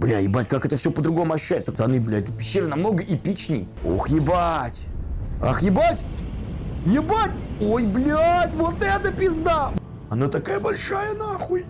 Бля, ебать, как это все по-другому ощущается. Пацаны, блядь, пещера намного эпичней. Ох, ебать. Ах, ебать. Ебать. Ой, блядь, вот это пизда. Она такая большая, нахуй.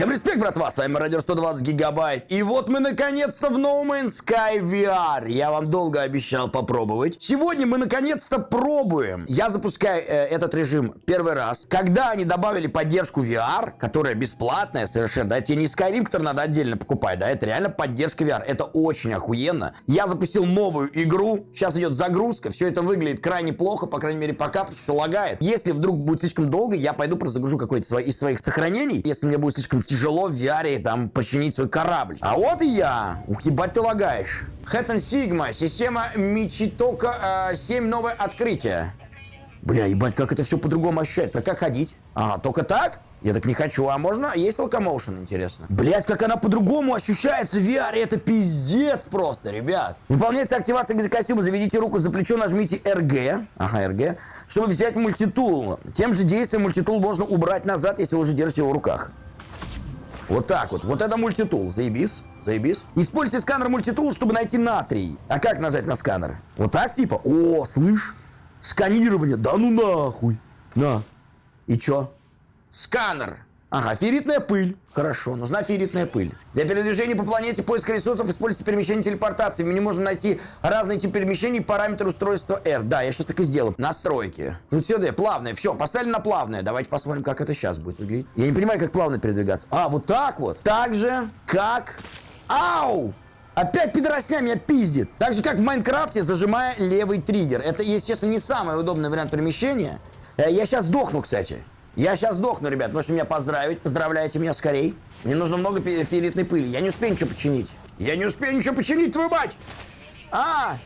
Всем респект, братва, с вами Мародер 120 Гигабайт. И вот мы наконец-то в No Man's Sky VR. Я вам долго обещал попробовать. Сегодня мы наконец-то пробуем. Я запускаю э, этот режим первый раз. Когда они добавили поддержку VR, которая бесплатная совершенно, да, это не Skyrim, который надо отдельно покупать, да, это реально поддержка VR. Это очень охуенно. Я запустил новую игру, сейчас идет загрузка, все это выглядит крайне плохо, по крайней мере пока, потому что лагает. Если вдруг будет слишком долго, я пойду просто загружу какой-то из своих сохранений. Если мне будет слишком тяжело в VR там починить свой корабль. А вот и я. Ух, ебать ты лагаешь. Хэттон Сигма, система Мичитока э, 7 новое открытие. Бля, ебать, как это все по-другому ощущается. А как ходить? Ага, только так? Я так не хочу, а можно? Есть локомоушен, интересно. Блять, как она по-другому ощущается в VR, это пиздец просто, ребят. Выполняется активация экзокостюма, заведите руку за плечо, нажмите RG, ага, RG, чтобы взять мультитул. Тем же действием мультитул можно убрать назад, если вы уже держите его в руках. Вот так вот. Вот это мультитул. Заебись. Заебись. Используйте сканер мультитул, чтобы найти натрий. А как нажать на сканер? Вот так типа? О, слышь? Сканирование. Да ну нахуй. На. И чё? Сканер. Ага, ферритная пыль. Хорошо, нужна ферритная пыль. Для передвижения по планете поиска ресурсов используйте перемещение телепортации. В меню можно найти разные типы перемещений, параметр устройства R. Да, я сейчас так и сделал. Настройки. Тут сюда, плавное. Все, поставили на плавное. Давайте посмотрим, как это сейчас будет выглядеть. Я не понимаю, как плавно передвигаться. А, вот так вот. Так же, как... Ау! Опять пидоросня меня пиздит. Так же, как в Майнкрафте, зажимая левый триггер. Это, если честно, не самый удобный вариант перемещения. Э, я сейчас сдохну, кстати. Я сейчас сдохну, ребят. Можете меня поздравить. Поздравляйте меня скорей. Мне нужно много фиолетной пыли. Я не успею ничего починить. Я не успею ничего починить, твою мать! А!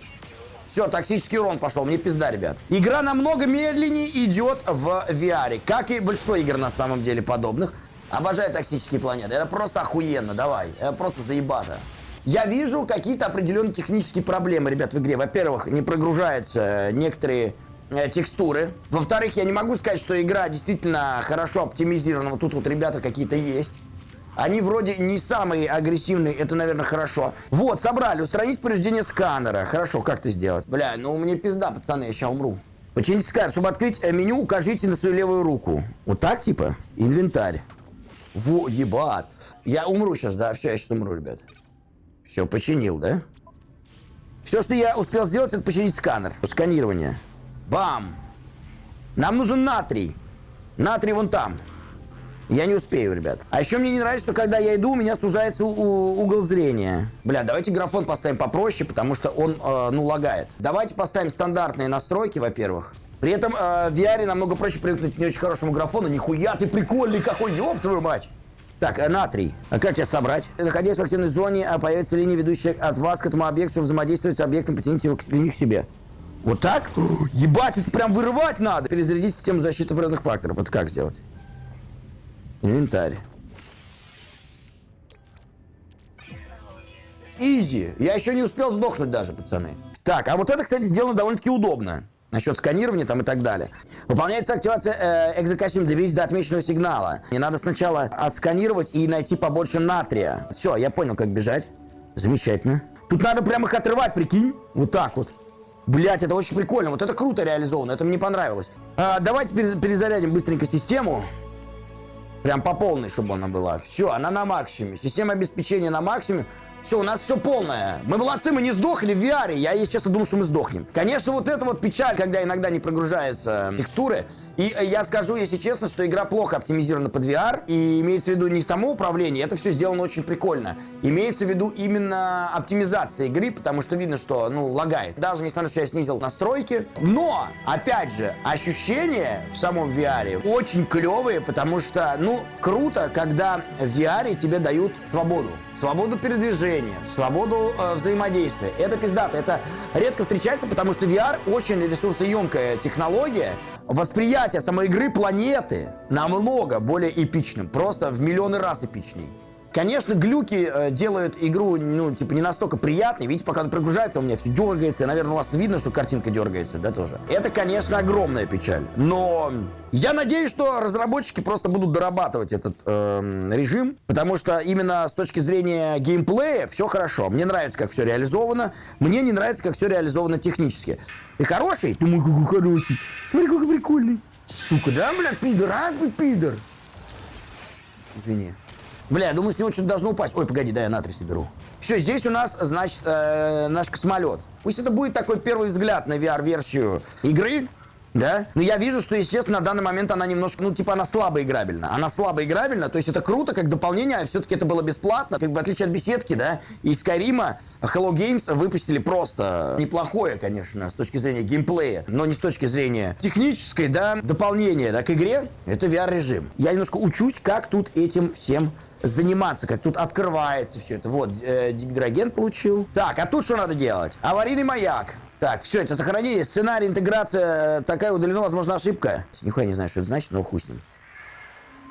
Все, токсический урон пошел. Мне пизда, ребят. Игра намного медленнее идет в VR. Как и большинство игр на самом деле подобных. Обожаю токсические планеты. Это просто охуенно. Давай. Это просто заебато. Я вижу какие-то определенные технические проблемы, ребят, в игре. Во-первых, не прогружаются некоторые э, текстуры. Во-вторых, я не могу сказать, что игра действительно хорошо оптимизирована. Вот тут вот ребята какие-то есть. Они вроде не самые агрессивные, это, наверное, хорошо. Вот, собрали, устранить повреждение сканера. Хорошо, как это сделать? Бля, ну мне пизда, пацаны, я сейчас умру. Почините сканер. Чтобы открыть э, меню, укажите на свою левую руку. Вот так, типа? Инвентарь. Во, ебать. Я умру сейчас, да? Все, я сейчас умру, ребят. Все, починил, да? Все, что я успел сделать, это починить сканер. Сканирование. Бам! Нам нужен натрий. Натрий вон там. Я не успею, ребят. А еще мне не нравится, что когда я иду, у меня сужается угол зрения. Бля, давайте графон поставим попроще, потому что он, э, ну, лагает. Давайте поставим стандартные настройки, во-первых. При этом э, в VR намного проще привыкнуть к не очень хорошему графону. Нихуя ты прикольный какой, ёб твою мать! Так, э, натрий. А как тебя собрать? Находясь в активной зоне, а появится линия, ведущая от вас к этому объекту, взаимодействовать с объектом, потяните его к к себе. Вот так? Ебать, это прям вырывать надо. Перезарядить систему защиты вредных факторов. Это как сделать? Инвентарь. Изи. Я еще не успел сдохнуть даже, пацаны. Так, а вот это, кстати, сделано довольно-таки удобно. Насчет сканирования там и так далее. Выполняется активация э, экзокостюм. Доберись до отмеченного сигнала. Не надо сначала отсканировать и найти побольше натрия. Все, я понял, как бежать. Замечательно. Тут надо прямо их отрывать, прикинь. Вот так вот. Блять, это очень прикольно. Вот это круто реализовано. Это мне понравилось. А, давайте перезарядим быстренько систему. Прям по полной, чтобы она была. Все, она на максимуме. Система обеспечения на максимуме. Все, у нас все полное. Мы молодцы, мы не сдохли в VR. Я, если честно, думал, что мы сдохнем. Конечно, вот это вот печаль, когда иногда не прогружаются текстуры. И э, я скажу, если честно, что игра плохо оптимизирована под VR. И имеется в виду не само управление, это все сделано очень прикольно. Имеется в виду именно оптимизация игры, потому что видно, что, ну, лагает. Даже несмотря на то, что я снизил настройки. Но, опять же, ощущения в самом VR очень клевые, потому что, ну, круто, когда в VR тебе дают свободу. Свободу передвижения, свободу э, взаимодействия. Это пиздато. Это редко встречается, потому что VR очень ресурсоемкая технология, восприятие самой игры планеты намного более эпичным. Просто в миллионы раз эпичней. Конечно, глюки э, делают игру, ну, типа, не настолько приятной. Видите, пока он прогружается, у меня все дергается. Наверное, у вас видно, что картинка дергается, да, тоже. Это, конечно, огромная печаль. Но я надеюсь, что разработчики просто будут дорабатывать этот э, режим, потому что именно с точки зрения геймплея все хорошо. Мне нравится, как все реализовано. Мне не нравится, как все реализовано технически. Ты хороший? Ты мой какой хороший. Смотри, какой прикольный. Сука, да, блядь, пидор, а пидор. Извини. Бля, я думаю, с него что-то должно упасть. Ой, погоди, да, я натрий соберу. Все, здесь у нас, значит, э, наш космолет. Пусть это будет такой первый взгляд на VR-версию игры, да? Но я вижу, что, естественно, на данный момент она немножко, ну, типа, она слабо играбельна. Она слабо играбельна, то есть это круто, как дополнение, а все-таки это было бесплатно. Как в отличие от беседки, да, и Skyrim Hello Games выпустили просто неплохое, конечно, с точки зрения геймплея, но не с точки зрения технической, да, дополнение, да, к игре. Это VR-режим. Я немножко учусь, как тут этим всем заниматься, как тут открывается все это. Вот, э, гидроген получил. Так, а тут что надо делать? Аварийный маяк. Так, все, это сохранение, сценарий, интеграция, такая удалена, возможно, ошибка. Нихуя не знаю, что это значит, но хуй с ним.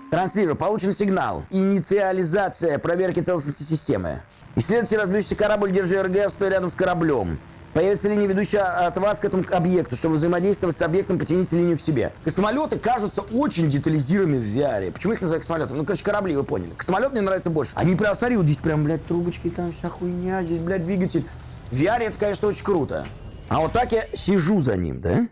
Транслирую, получен сигнал. Инициализация проверки целостности системы. Исследуйте разбившийся корабль, держи РГ, стоя рядом с кораблем. Появится линия, ведущая от вас к этому объекту. Чтобы взаимодействовать с объектом, потяните линию к себе. Космолеты кажутся очень детализированными в VR. Почему их называют космолетами? Ну, короче, корабли, вы поняли. Космолет мне нравится больше. Они прям, смотри, вот здесь прям, блядь, трубочки, там вся хуйня, здесь, блядь, двигатель. В VR это, конечно, очень круто. А вот так я сижу за ним, да?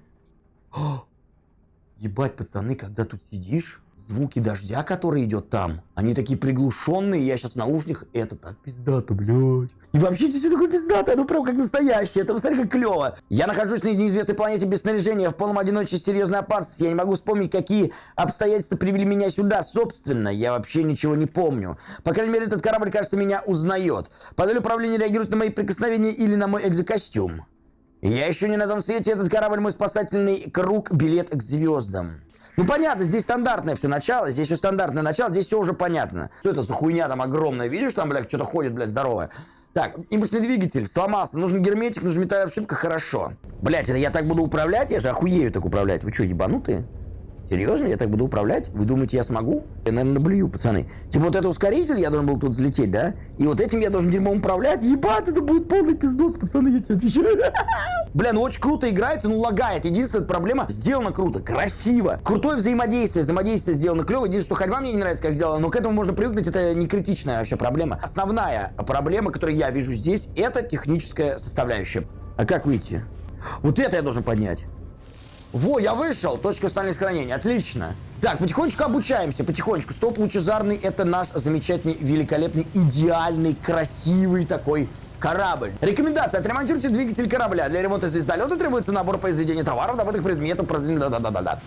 О, ебать, пацаны, когда тут сидишь, звуки дождя, который идет там, они такие приглушенные, я сейчас в наушниках, это так пиздато, блядь. И вообще здесь все такое пиздатое, ну прям как настоящее, это посмотри, как клево. Я нахожусь на неизвестной планете без снаряжения, в полном одиночестве, серьезной опасности. Я не могу вспомнить, какие обстоятельства привели меня сюда. Собственно, я вообще ничего не помню. По крайней мере, этот корабль, кажется, меня узнает. Панель управления реагирует на мои прикосновения или на мой экзокостюм. Я еще не на том свете, этот корабль мой спасательный круг, билет к звездам. Ну понятно, здесь стандартное все начало, здесь все стандартное начало, здесь все уже понятно. Что это за хуйня там огромная, видишь, там, блядь, что-то ходит, блядь, здоровое. Так, импульсный двигатель сломался, нужен герметик, нужен металлическая обшивка, хорошо. Блядь, это я так буду управлять, я же охуею так управлять. Вы что, ебанутые? Серьезно, я так буду управлять? Вы думаете, я смогу? Я, наверное, наблюю, пацаны. Типа вот это ускоритель, я должен был тут взлететь, да? И вот этим я должен дерьмом управлять? Ебать, это будет полный пиздос, пацаны, я тебе отвечаю. Бля, ну очень круто играется, ну лагает. Единственная проблема, сделано круто, красиво. Крутое взаимодействие, взаимодействие сделано клево. Единственное, что ходьба мне не нравится, как сделано, но к этому можно привыкнуть, это не критичная вообще проблема. Основная проблема, которую я вижу здесь, это техническая составляющая. А как выйти? Вот это я должен поднять. Во, я вышел. Точка установления сохранения. Отлично. Так, потихонечку обучаемся, потихонечку. Стоп лучезарный – это наш замечательный, великолепный, идеальный, красивый такой корабль. Рекомендация. Отремонтируйте двигатель корабля. Для ремонта звездолета требуется набор произведения товаров, добытых предметов. Да-да-да-да.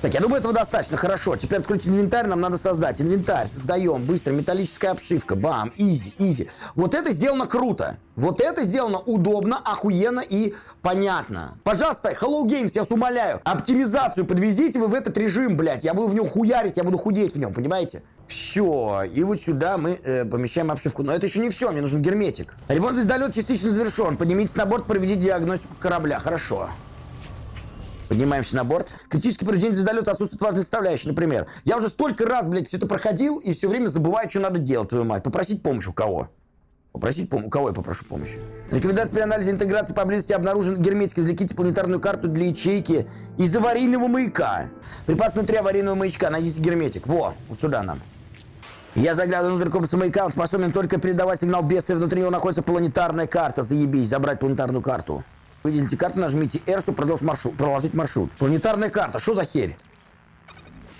Так, я думаю, этого достаточно. Хорошо. Теперь откройте инвентарь, нам надо создать. Инвентарь, создаем. Быстро. Металлическая обшивка. Бам. Изи, изи. Вот это сделано круто. Вот это сделано удобно, охуенно и понятно. Пожалуйста, Hello Games, я вас умоляю. Оптимизацию подвезите вы в этот режим, блядь. Я буду в нем хуярить, я буду худеть в нем, понимаете? Все. И вот сюда мы э, помещаем обшивку. Но это еще не все, мне нужен герметик. Ремонт звездолет частично завершен. Поднимитесь на борт, проведите диагностику корабля. Хорошо. Поднимаемся на борт. Критический повреждение звездолета отсутствует важной составляющей, например. Я уже столько раз, блядь, все это проходил и все время забываю, что надо делать, твою мать. Попросить помощь у кого? Попросить помощь. У кого я попрошу помощи? Рекомендация при анализе интеграции поблизости обнаружен герметик. Извлеките планетарную карту для ячейки из аварийного маяка. Припас внутри аварийного маячка. Найдите герметик. Во, вот сюда нам. Я заглядываю внутрь комплекса маяка. Он способен только передавать сигнал беса. Внутри него находится планетарная карта. Заебись, забрать планетарную карту. Выделите карту, нажмите R, чтобы продолжить маршрут, проложить маршрут. Планетарная карта, что за херь?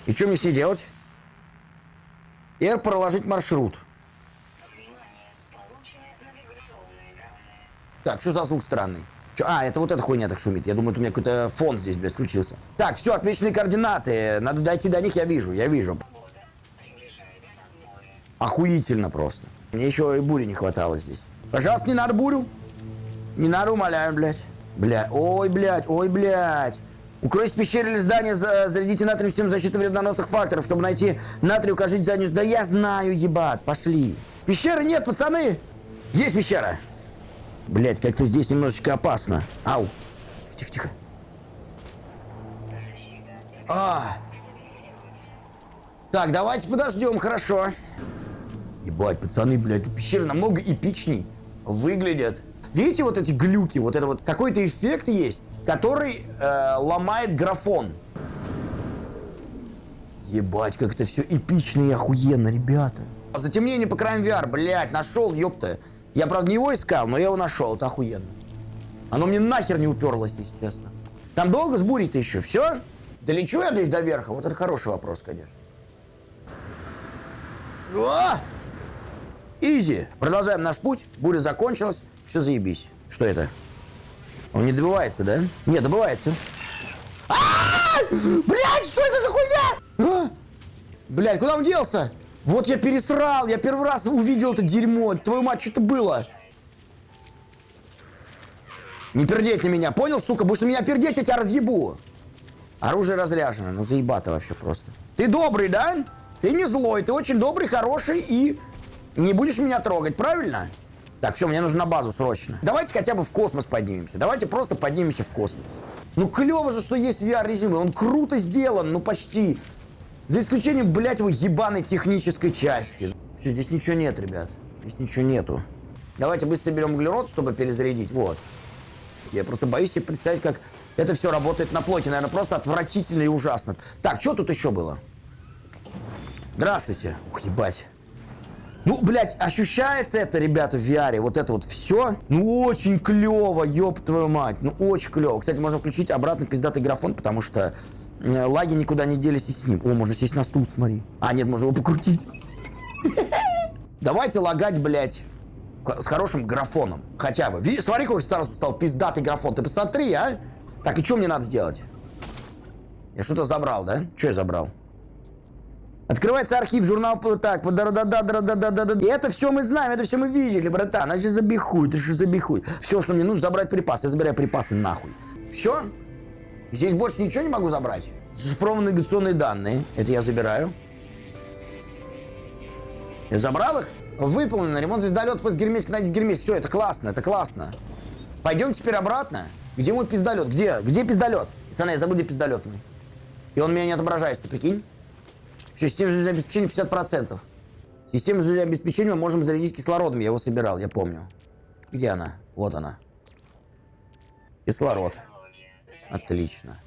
И что мне с ней делать? R проложить маршрут. Так, что за звук странный? Чё? А, это вот эта хуйня так шумит. Я думаю, у меня какой-то фон здесь, блядь, включился. Так, все, отмеченные координаты. Надо дойти до них, я вижу, я вижу. Охуительно просто. Мне еще и бури не хватало здесь. Пожалуйста, не надо бурю. Не надо, умоляю, блядь. Бля, ой, блядь, ой, блядь. Укройтесь в пещере или здание, зарядите натрию систему защиты вредоносных факторов, чтобы найти натрию, укажите заднюю... Да я знаю, ебать, пошли. Пещеры нет, пацаны. Есть пещера. Блядь, как-то здесь немножечко опасно. Ау. Тихо, тихо. А. Так, давайте подождем, хорошо. Ебать, пацаны, блядь, пещеры намного эпичней выглядят. Видите вот эти глюки, вот это вот какой-то эффект есть, который э, ломает графон. Ебать, как это все эпично и охуенно, ребята. Затемнение по краям VR, блядь, нашел, ёпта. Я, правда, не его искал, но я его нашел, это охуенно. Оно мне нахер не уперлось, если честно. Там долго с бурей-то еще, все? Долечу я здесь до верха? Вот это хороший вопрос, конечно. О! Изи. Продолжаем наш путь. Буря закончилась. Все заебись. Что это? Он не добывается, да? Не, добывается. Блять, что это за хуйня? Блять, куда он делся? Вот я пересрал, я первый раз увидел это дерьмо. Твою мать, что это было? Не пердеть на меня, понял, сука? Будешь на меня пердеть, я тебя разъебу. Оружие разряжено, ну заебато вообще просто. Ты добрый, да? Ты не злой, ты очень добрый, хороший и не будешь меня трогать, правильно? Так, все, мне нужно на базу срочно. Давайте хотя бы в космос поднимемся. Давайте просто поднимемся в космос. Ну клево же, что есть VR-режим, он круто сделан, ну почти. За исключением, блядь, его ебаной технической части. Все, здесь ничего нет, ребят. Здесь ничего нету. Давайте быстро берем углерод, чтобы перезарядить. Вот. Я просто боюсь себе представить, как это все работает на плоти. Наверное, просто отвратительно и ужасно. Так, что тут еще было? Здравствуйте. Ух, ебать. Ну, блядь, ощущается это, ребята, в VR, вот это вот все. Ну, очень клево, ёб твою мать. Ну, очень клево. Кстати, можно включить обратно пиздатый графон, потому что лаги никуда не делись и с ним. О, можно сесть на стул, смотри. А, нет, можно его покрутить. Давайте лагать, блядь, с хорошим графоном. Хотя бы. Смотри, какой сразу стал пиздатый графон. Ты посмотри, а. Так, и что мне надо сделать? Я что-то забрал, да? Что я забрал? Открывается архив, журнал, так, да да да да да да да да И это все мы знаем, это все мы видели, братан. Значит, забихуй, ты же забихуй. Все, что мне нужно, забрать припасы. Я забираю припасы нахуй. Все? Здесь больше ничего не могу забрать? Зашифрованные навигационные данные. Это я забираю. Я забрал их? Выполнено. Ремонт звездолета после Гермес, найдите Гермес. Все, это классно, это классно. Пойдем теперь обратно. Где мой пиздолет? Где? Где пиздолет? Пацаны, я забыл, где пиздолет мой. И он меня не отображается, ты прикинь? Система жизнеобеспечения 50%. Систему жизнеобеспечения мы можем зарядить кислородом. Я его собирал, я помню. Где она? Вот она. Кислород. Отлично.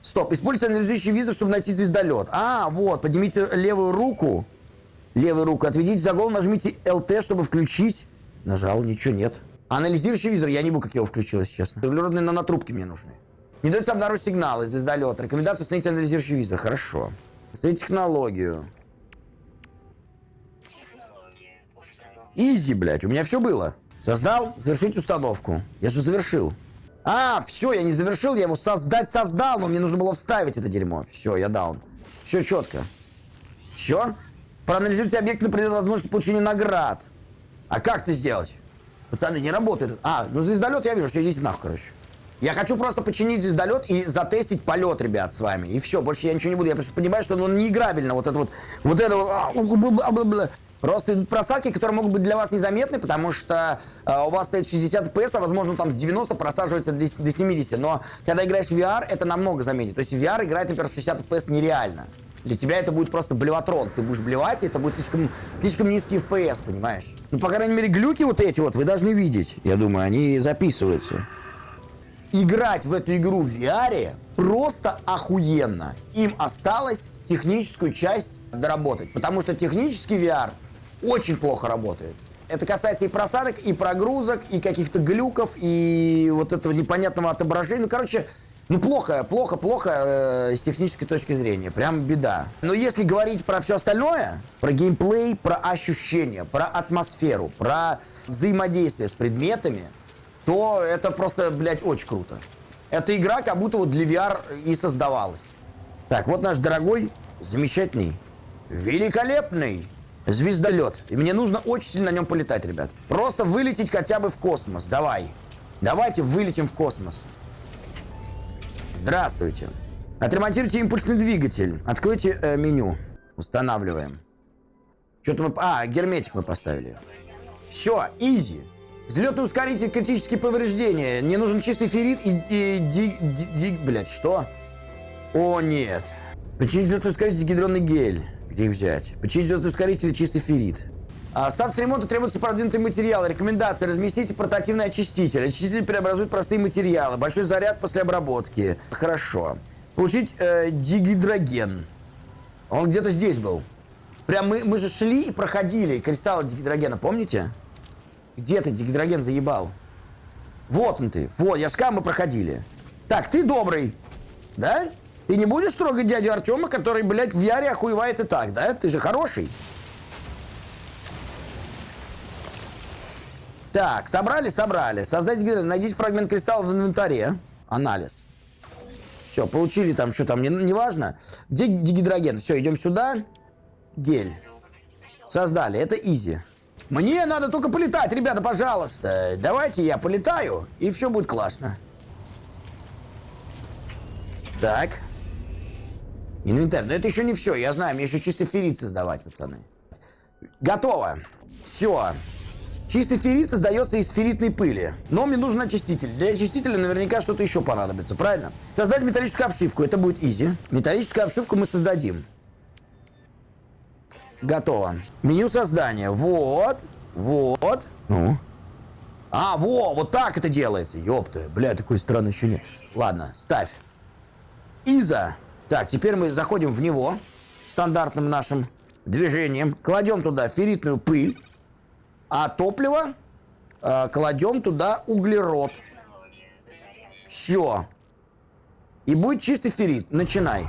Стоп. Используйте анализирующий визор, чтобы найти звездолет. А, вот. Поднимите левую руку. Левую руку. Отведите за голову, нажмите LT, чтобы включить. Нажал, ничего нет. Анализирующий визор. Я не буду, как его включил, если честно. Углеродные нанотрубки мне нужны. Не дается обнаружить сигналы звездолета. Рекомендация установить анализирующий визор. Хорошо. Установить технологию. Изи, блядь, у меня все было. Создал, завершить установку. Я же завершил. А, все, я не завершил, я его создать создал, но мне нужно было вставить это дерьмо. Все, я даун. Все четко. Все? Проанализируйте объект на предмет возможности получения наград. А как это сделать? Пацаны, не работает. А, ну звездолет я вижу, все есть нахуй, короче. Я хочу просто починить звездолет и затестить полет, ребят, с вами. И все, больше я ничего не буду. Я просто понимаю, что он неиграбельно. Вот это вот, вот это вот. А, просто идут просадки, которые могут быть для вас незаметны, потому что э, у вас стоит 60 FPS, а возможно там с 90 просаживается до 70. Но когда играешь в VR, это намного заметнее. То есть в VR играть, например, 60 FPS нереально. Для тебя это будет просто блеватрон. Ты будешь блевать, и это будет слишком, слишком низкий FPS, понимаешь? Ну, по крайней мере, глюки вот эти вот вы должны видеть. Я думаю, они записываются играть в эту игру в VR просто охуенно. Им осталось техническую часть доработать, потому что технический VR очень плохо работает. Это касается и просадок, и прогрузок, и каких-то глюков, и вот этого непонятного отображения. Ну, короче, ну плохо, плохо, плохо э, с технической точки зрения. Прям беда. Но если говорить про все остальное, про геймплей, про ощущения, про атмосферу, про взаимодействие с предметами, то это просто, блядь, очень круто. Эта игра как будто вот для VR и создавалась. Так, вот наш дорогой, замечательный, великолепный звездолет. И мне нужно очень сильно на нем полетать, ребят. Просто вылететь хотя бы в космос. Давай. Давайте вылетим в космос. Здравствуйте. Отремонтируйте импульсный двигатель. Откройте э, меню. Устанавливаем. Что-то мы... А, герметик мы поставили. Все, изи. Взлетный ускоритель, критические повреждения. Мне нужен чистый феррит и, и ди, ди, ди, блядь, что? О, нет. Починить взлетный ускоритель, гидронный гель. Где их взять? Починить взлетный ускоритель, чистый феррит. А, статус ремонта требуется продвинутый материал. Рекомендация. Разместите портативный очиститель. Очиститель преобразует простые материалы. Большой заряд после обработки. Хорошо. Получить э, дигидроген. Он где-то здесь был. Прям мы, мы же шли и проходили кристаллы дигидрогена, помните? Где ты, дигидроген, заебал? Вот он ты. Вот, я сказал, мы проходили. Так, ты добрый. Да? Ты не будешь трогать дядю Артема, который, блядь, в Яре охуевает и так, да? Ты же хороший. Так, собрали, собрали. Создайте гидро, найдите фрагмент кристалла в инвентаре. Анализ. Все, получили там, что там, не, не важно. Где дигидроген? Все, идем сюда. Гель. Создали, это изи. Мне надо только полетать, ребята, пожалуйста. Давайте я полетаю, и все будет классно. Так. Инвентарь. Но это еще не все, я знаю, мне еще чисто феррит создавать, пацаны. Готово. Все. Чистый феррит создается из ферритной пыли. Но мне нужен очиститель. Для очистителя наверняка что-то еще понадобится, правильно? Создать металлическую обшивку. Это будет изи. Металлическую обшивку мы создадим. Готово. Меню создания. Вот. Вот. Ну. А, во, вот так это делается. Ёпта. Бля, такой странный еще нет. Ладно, ставь. Иза. Так, теперь мы заходим в него. Стандартным нашим движением. Кладем туда ферритную пыль. А топливо э, кладем туда углерод. Все. И будет чистый феррит. Начинай.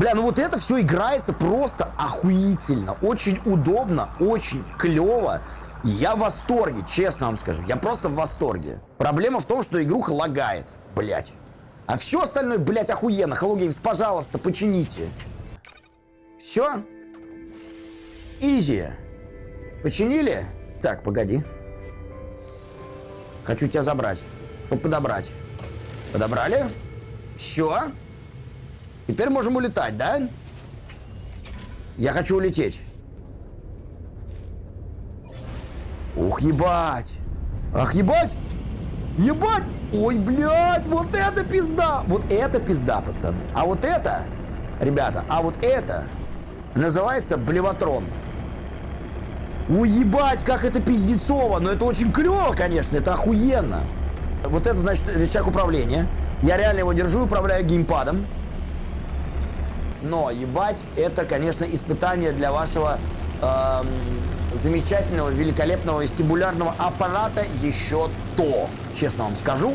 Бля, ну вот это все играется просто охуительно. Очень удобно, очень клево. Я в восторге, честно вам скажу. Я просто в восторге. Проблема в том, что игруха лагает, блять. А все остальное, блять, охуенно. Hello Games, пожалуйста, почините. Все? Изи. Починили? Так, погоди. Хочу тебя забрать. Чтобы подобрать. Подобрали? Все. Теперь можем улетать, да? Я хочу улететь. Ух, ебать. Ах, ебать. Ебать. Ой, блядь, вот это пизда. Вот это пизда, пацаны. А вот это, ребята, а вот это называется блеватрон. Уебать, как это пиздецово. Но это очень клево, конечно, это охуенно. Вот это, значит, рычаг управления. Я реально его держу, управляю геймпадом. Но, ебать, это, конечно, испытание для вашего эм, замечательного, великолепного вестибулярного аппарата еще то. Честно вам скажу.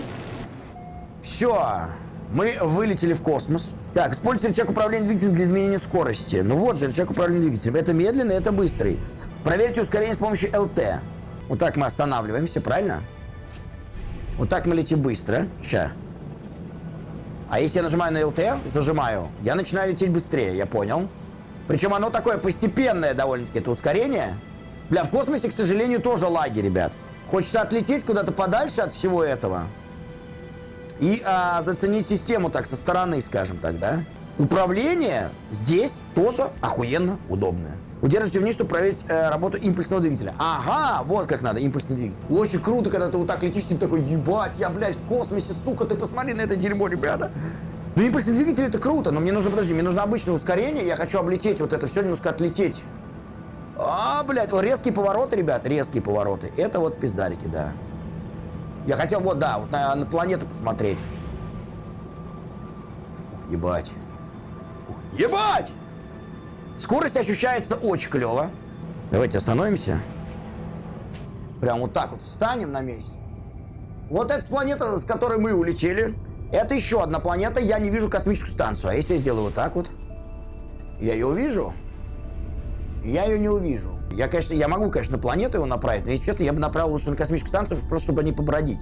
Все, мы вылетели в космос. Так, используйте рычаг управления двигателем для изменения скорости. Ну вот же, рычаг управления двигателем. Это медленный, это быстрый. Проверьте ускорение с помощью ЛТ. Вот так мы останавливаемся, правильно? Вот так мы летим быстро. Ща. А если я нажимаю на ЛТ, зажимаю, я начинаю лететь быстрее, я понял. Причем оно такое постепенное довольно-таки, это ускорение. Бля, в космосе, к сожалению, тоже лаги, ребят. Хочется отлететь куда-то подальше от всего этого. И а, заценить систему так со стороны, скажем так, да? Управление здесь тоже охуенно удобное. Удерживайте вниз, чтобы проверить э, работу импульсного двигателя. Ага, вот как надо, импульсный двигатель. Очень круто, когда ты вот так летишь, ты такой, ебать, я, блядь, в космосе, сука, ты посмотри на это дерьмо, ребята. Ну, импульсный двигатель это круто, но мне нужно, подожди, мне нужно обычное ускорение, я хочу облететь вот это все, немножко отлететь. А, блядь, резкие повороты, ребят, резкие повороты. Это вот пиздарики, да. Я хотел вот, да, вот на, на планету посмотреть. Ебать. Ебать! Скорость ощущается очень клево. Давайте остановимся. Прям вот так вот встанем на месте. Вот эта планета, с которой мы улетели. Это еще одна планета. Я не вижу космическую станцию. А если я сделаю вот так вот? Я ее увижу? Я ее не увижу. Я, конечно, я могу, конечно, планету его направить, но, если честно, я бы направил лучше на космическую станцию, просто чтобы не побродить.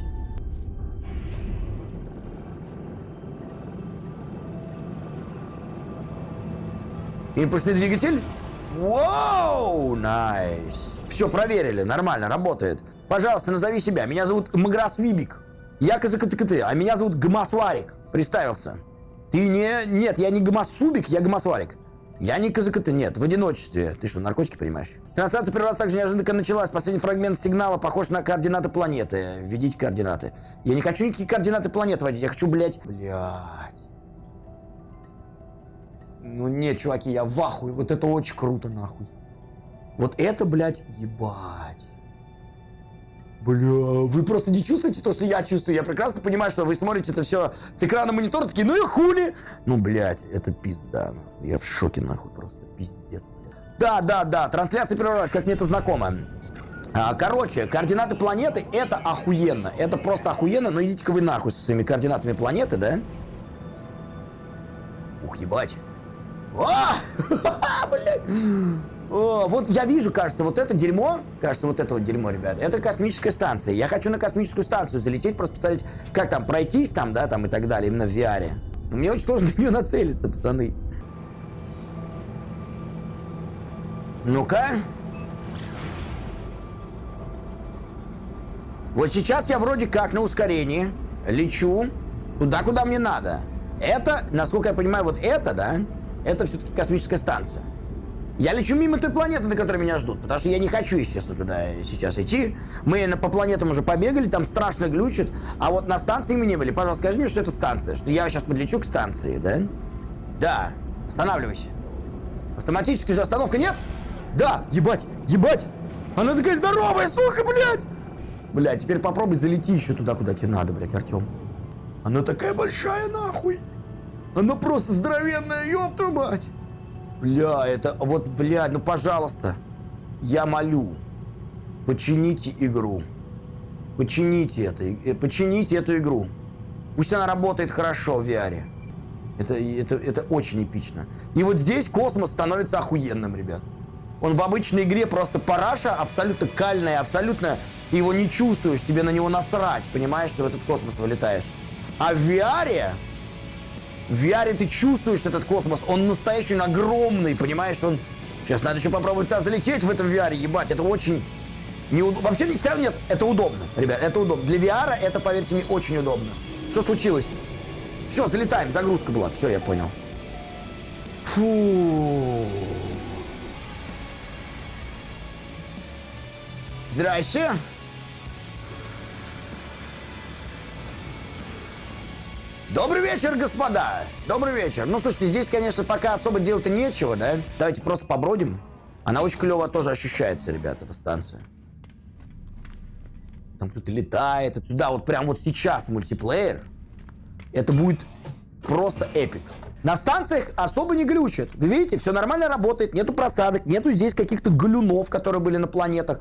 Импульсный двигатель? Вау, найс. Все, проверили, нормально, работает. Пожалуйста, назови себя. Меня зовут Маграс Вибик. Я КЗКТКТ, а меня зовут Гмасварик. Представился. Ты не... Нет, я не Гмасубик, я Гмасварик. Я не КЗКТ, нет, в одиночестве. Ты что, наркотики принимаешь? Трансляция прервалась так же неожиданно, началась. Последний фрагмент сигнала похож на координаты планеты. Введите координаты. Я не хочу никакие координаты планеты вводить, я хочу, блядь... Блядь. Ну нет, чуваки, я в ахуе. Вот это очень круто, нахуй. Вот это, блядь, ебать. Бля, вы просто не чувствуете то, что я чувствую. Я прекрасно понимаю, что вы смотрите это все с экрана монитора, такие, ну и хули. Ну, блядь, это пизда. Я в шоке, нахуй, просто пиздец. Да, да, да, трансляция прервалась, как мне это знакомо. А, короче, координаты планеты это охуенно. Это просто охуенно, но идите-ка вы нахуй со своими координатами планеты, да? Ух, ебать. Вот я вижу, кажется, вот это дерьмо, кажется, вот это вот дерьмо, ребят, это космическая станция. Я хочу на космическую станцию залететь, просто посмотреть, как там пройтись там, да, там и так далее, именно в VR. Мне очень сложно на нее нацелиться, пацаны. Ну-ка. Вот сейчас я вроде как на ускорении лечу туда, куда мне надо. Это, насколько я понимаю, вот это, да, это все-таки космическая станция. Я лечу мимо той планеты, на которой меня ждут, потому что я не хочу, естественно, туда сейчас идти. Мы по планетам уже побегали, там страшно глючит, а вот на станции мы не были. Пожалуйста, скажи мне, что это станция, что я сейчас подлечу к станции, да? Да, останавливайся. Автоматическая же остановка нет? Да, ебать, ебать! Она такая здоровая, сука, блядь! Блядь, теперь попробуй залети еще туда, куда тебе надо, блядь, Артем. Она такая большая, нахуй. Она просто здоровенная, ёб твою мать. Бля, это вот, бля, ну пожалуйста. Я молю. Почините игру. Почините это. Э, почините эту игру. Пусть она работает хорошо в VR. Это, это, это очень эпично. И вот здесь космос становится охуенным, ребят. Он в обычной игре просто параша, абсолютно кальная, абсолютно ты его не чувствуешь, тебе на него насрать, понимаешь, что в этот космос вылетаешь. А в VR, в VR ты чувствуешь этот космос, он настоящий, он огромный, понимаешь, он... Сейчас надо еще попробовать туда залететь в этом VR, ебать, это очень... Неуд... Вообще все равно нет, это удобно, ребят, это удобно. Для VR это, поверьте мне, очень удобно. Что случилось? Все, залетаем, загрузка была, все, я понял. Фу. Здрасте. Добрый вечер, господа! Добрый вечер. Ну, слушайте, здесь, конечно, пока особо делать-то нечего, да? Давайте просто побродим. Она очень клево тоже ощущается, ребят, эта станция. Там кто-то летает отсюда. Вот прям вот сейчас мультиплеер. Это будет просто эпик. На станциях особо не глючит. Вы видите, все нормально работает, нету просадок, нету здесь каких-то галюнов, которые были на планетах.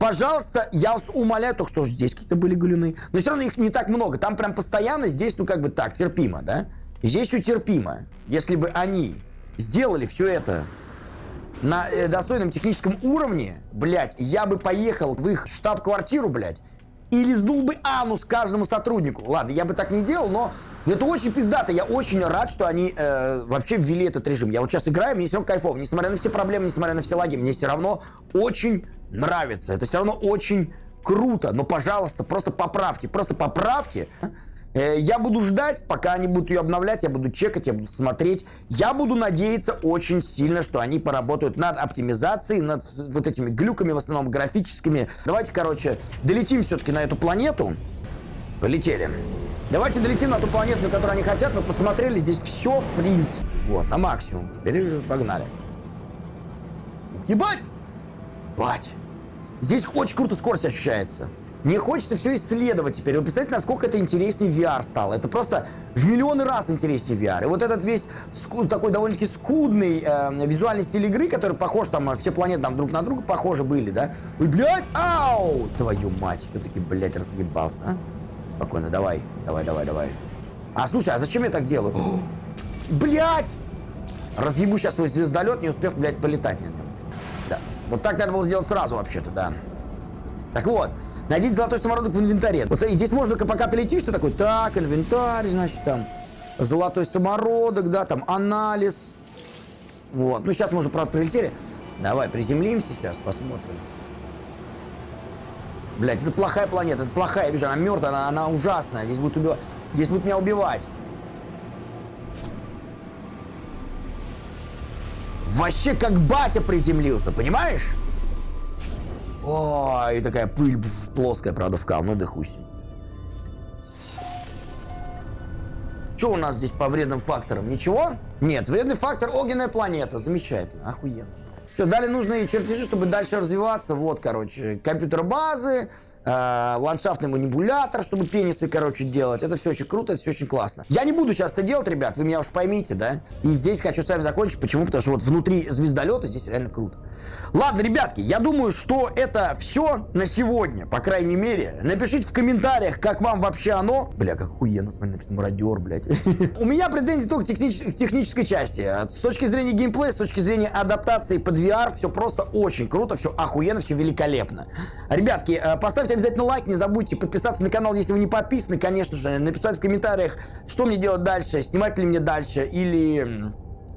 Пожалуйста, я вас умоляю, только что здесь какие-то были галюны. Но все равно их не так много. Там прям постоянно, здесь, ну как бы так, терпимо, да? Здесь все терпимо. Если бы они сделали все это на э, достойном техническом уровне, блядь, я бы поехал в их штаб-квартиру, блядь, и лизнул бы анус каждому сотруднику. Ладно, я бы так не делал, но это очень пиздато. Я очень рад, что они э, вообще ввели этот режим. Я вот сейчас играю, мне все равно кайфово. Несмотря на все проблемы, несмотря на все лаги, мне все равно очень нравится. Это все равно очень круто. Но, пожалуйста, просто поправьте. Просто поправьте. Э, я буду ждать, пока они будут ее обновлять, я буду чекать, я буду смотреть. Я буду надеяться очень сильно, что они поработают над оптимизацией, над вот этими глюками, в основном графическими. Давайте, короче, долетим все-таки на эту планету. Полетели. Давайте долетим на ту планету, на которую они хотят. Мы посмотрели здесь все в принципе. Вот, на максимум. Теперь погнали. Ебать! Бать! Здесь очень круто скорость ощущается. Мне хочется все исследовать теперь. Вы представляете, насколько это интереснее VR стало. Это просто в миллионы раз интереснее VR. И вот этот весь такой довольно-таки скудный э, визуальный стиль игры, который похож, там, все планеты там друг на друга похожи были, да? Ой, блядь, ау! Твою мать, все-таки, блядь, разъебался, а? Спокойно, давай, давай, давай, давай. А, слушай, а зачем я так делаю? Блять! Разъебу сейчас свой звездолет, не успев, блядь, полетать на нем. Да. Вот так надо было сделать сразу, вообще-то, да. Так вот, найдите золотой самородок в инвентаре. Вот смотри, здесь можно, пока ты летишь, ты такой, так, инвентарь, значит, там, золотой самородок, да, там, анализ. Вот, ну сейчас мы уже, правда, прилетели. Давай, приземлимся сейчас, посмотрим. Блять, это плохая планета, это плохая, я вижу, она мертвая, она, она ужасная. Здесь будет убивать. Здесь будет меня убивать. Вообще как батя приземлился, понимаешь? О, и такая пыль плоская, правда, в. Ну да Что у нас здесь по вредным факторам? Ничего? Нет, вредный фактор огненная планета. Замечательно, охуенно. Все, дали нужные чертежи, чтобы дальше развиваться. Вот, короче, компьютер базы, э, ландшафтный манипулятор, чтобы пенисы, короче, делать. Это все очень круто, это все очень классно. Я не буду сейчас это делать, ребят, вы меня уж поймите, да? И здесь хочу с вами закончить. Почему? Потому что вот внутри звездолета здесь реально круто. Ладно, ребятки, я думаю, что это все на сегодня, по крайней мере. Напишите в комментариях, как вам вообще оно. Бля, как охуенно, смотри, написано мародер, блядь. У меня претензии только к технической части. С точки зрения геймплея, с точки зрения адаптации под VR, все просто очень круто, все охуенно, все великолепно. Ребятки, э, поставьте обязательно лайк, не забудьте подписаться на канал, если вы не подписаны, конечно же, написать в комментариях, что мне делать дальше, снимать ли мне дальше, или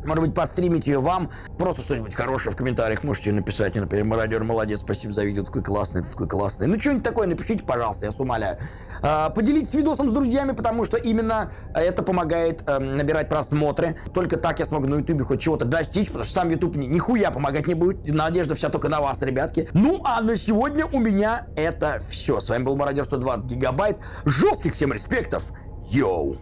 может быть, постримить ее вам. Просто что-нибудь хорошее в комментариях можете написать. Например, Мародер, молодец, спасибо за видео, такой классный, такой классный. Ну, что-нибудь такое напишите, пожалуйста, я с умоляю. А, поделитесь видосом с друзьями, потому что именно это помогает э, набирать просмотры. Только так я смогу на ютубе хоть чего-то достичь, потому что сам ютуб ни, нихуя помогать не будет. Надежда вся только на вас, ребятки. Ну, а на сегодня у меня это все. С вами был Мародер 120 гигабайт. Жестких всем респектов. Йоу!